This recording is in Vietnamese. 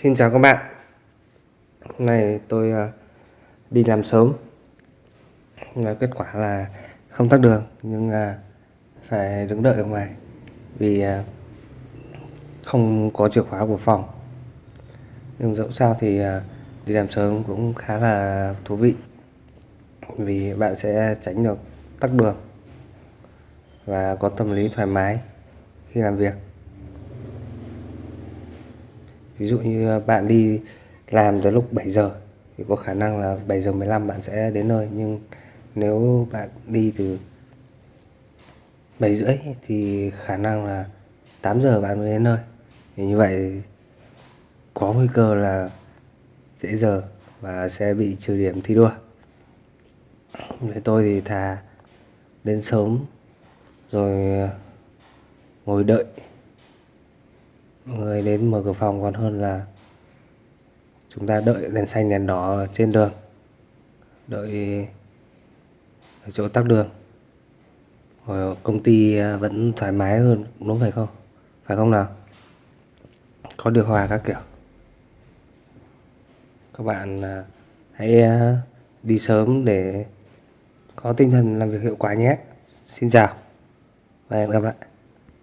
Xin chào các bạn. Hôm nay tôi ờ, đi làm sớm. Và kết quả là không tắt đường, nhưng ờ, phải đứng đợi ở ngoài vì ờ, không có chìa khóa của phòng. Nhưng dẫu sao thì đi làm sớm cũng khá là thú vị vì bạn sẽ tránh được tắc đường và có tâm lý thoải mái khi làm việc ví dụ như à, bạn đi làm tới lúc 7 giờ thì có khả năng là 7 giờ 15 bạn sẽ đến nơi. Nhưng nếu bạn đi từ 7 rưỡi thì khả năng là 8 giờ bạn mới đến nơi. Thì như vậy có nguy cơ là dễ giờ và sẽ bị trừ điểm thi đua. Với tôi thì thà đến sớm rồi à, ngồi đợi người đến mở cửa phòng còn hơn là chúng ta đợi đèn xanh đèn đỏ trên đường, đợi ở chỗ tắc đường. Rồi công ty vẫn thoải mái hơn, đúng phải không? Phải không nào? Có điều hòa các kiểu. Các bạn à, hãy à, đi sớm để có tinh thần làm việc hiệu quả nhé. Xin chào và hẹn gặp lại.